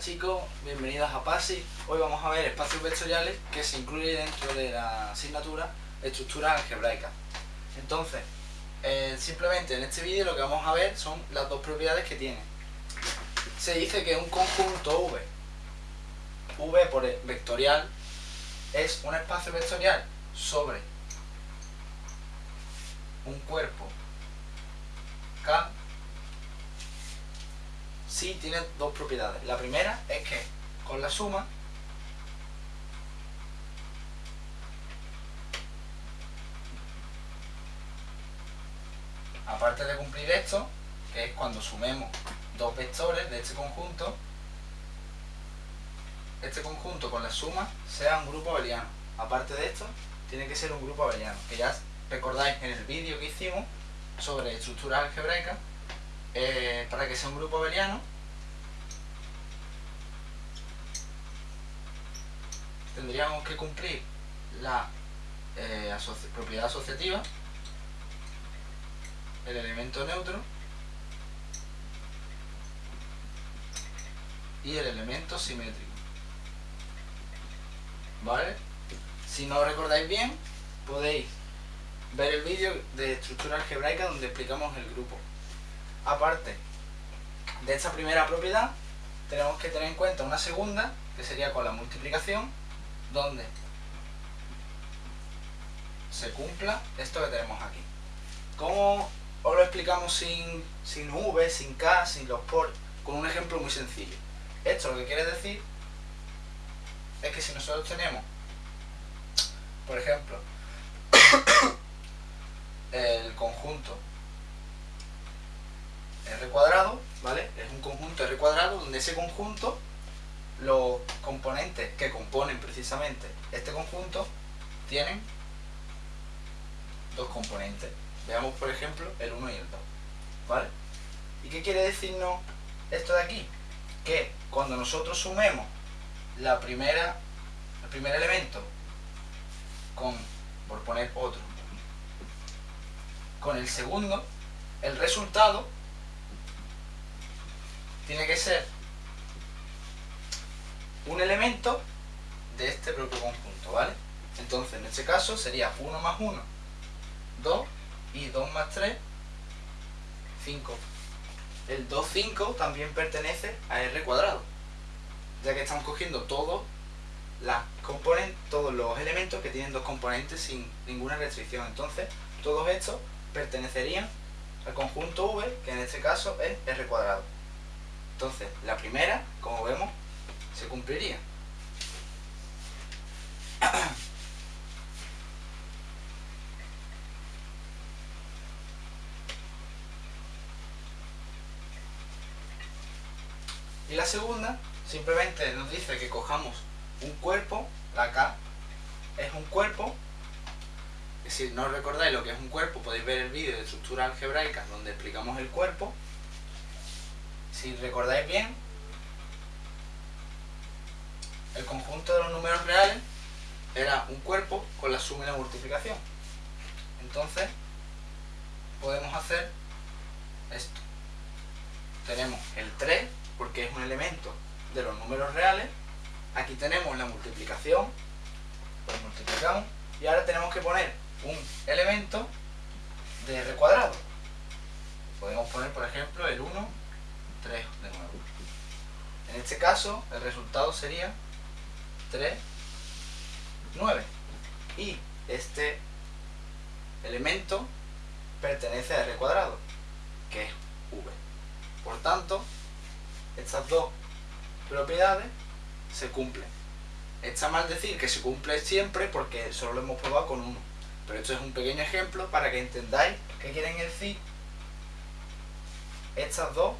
Chicos, bienvenidos a PASI. Hoy vamos a ver espacios vectoriales que se incluyen dentro de la asignatura estructuras algebraicas. Entonces, eh, simplemente en este vídeo lo que vamos a ver son las dos propiedades que tiene. Se dice que un conjunto V, V por vectorial, es un espacio vectorial sobre un cuerpo K sí tiene dos propiedades. La primera es que con la suma aparte de cumplir esto, que es cuando sumemos dos vectores de este conjunto, este conjunto con la suma sea un grupo abeliano. Aparte de esto, tiene que ser un grupo abeliano, que ya recordáis en el vídeo que hicimos sobre estructuras algebraicas, eh, para que sea un grupo abeliano, tendríamos que cumplir la eh, propiedad asociativa, el elemento neutro y el elemento simétrico. ¿Vale? Si no recordáis bien, podéis ver el vídeo de estructura algebraica donde explicamos el grupo. Aparte de esta primera propiedad, tenemos que tener en cuenta una segunda, que sería con la multiplicación, donde se cumpla esto que tenemos aquí. ¿Cómo os lo explicamos sin, sin V, sin K, sin los por? Con un ejemplo muy sencillo. Esto lo que quiere decir es que si nosotros tenemos, por ejemplo, el conjunto R cuadrado, ¿vale? Es un conjunto R cuadrado donde ese conjunto, los componentes que componen precisamente este conjunto, tienen dos componentes. Veamos, por ejemplo, el 1 y el 2, ¿vale? ¿Y qué quiere decirnos esto de aquí? Que cuando nosotros sumemos la primera, el primer elemento con, por poner otro, con el segundo, el resultado tiene que ser un elemento de este propio conjunto, ¿vale? Entonces, en este caso sería 1 más 1, 2, y 2 más 3, 5. El 2, 5 también pertenece a R cuadrado, ya que estamos cogiendo todos, las todos los elementos que tienen dos componentes sin ninguna restricción. Entonces, todos estos pertenecerían al conjunto V, que en este caso es R cuadrado. Entonces, la primera, como vemos, se cumpliría. Y la segunda, simplemente nos dice que cojamos un cuerpo, la K es un cuerpo, si no recordáis lo que es un cuerpo, podéis ver el vídeo de estructura algebraica donde explicamos el cuerpo. Si recordáis bien, el conjunto de los números reales era un cuerpo con la suma y la multiplicación. Entonces, podemos hacer esto. Tenemos el 3 porque es un elemento de los números reales. Aquí tenemos la multiplicación, pues multiplicamos, y ahora tenemos que poner un elemento de r cuadrado. Podemos poner, por ejemplo, el 1, 3 de nuevo. En este caso, el resultado sería 3, 9. Y este elemento pertenece a r cuadrado, que es v. Por tanto, estas dos propiedades se cumplen. Está mal decir que se cumple siempre porque solo lo hemos probado con uno. Pero esto es un pequeño ejemplo para que entendáis qué quieren decir estas dos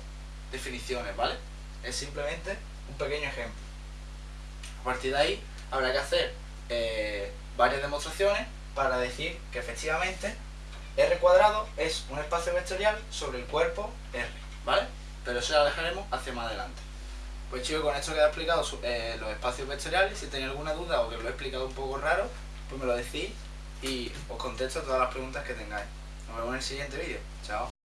definiciones, ¿vale? Es simplemente un pequeño ejemplo. A partir de ahí habrá que hacer eh, varias demostraciones para decir que efectivamente R cuadrado es un espacio vectorial sobre el cuerpo R, ¿vale? pero eso lo dejaremos hacia más adelante. Pues chicos, con esto queda explicado eh, los espacios vectoriales. Si tenéis alguna duda o que lo he explicado un poco raro, pues me lo decís y os contesto todas las preguntas que tengáis. Nos vemos en el siguiente vídeo. Chao.